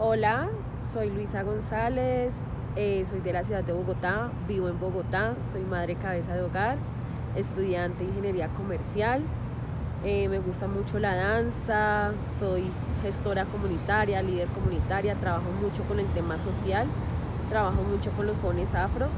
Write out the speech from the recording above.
Hola, soy Luisa González, eh, soy de la ciudad de Bogotá, vivo en Bogotá, soy madre cabeza de hogar, estudiante de ingeniería comercial, eh, me gusta mucho la danza, soy gestora comunitaria, líder comunitaria, trabajo mucho con el tema social, trabajo mucho con los jóvenes afro.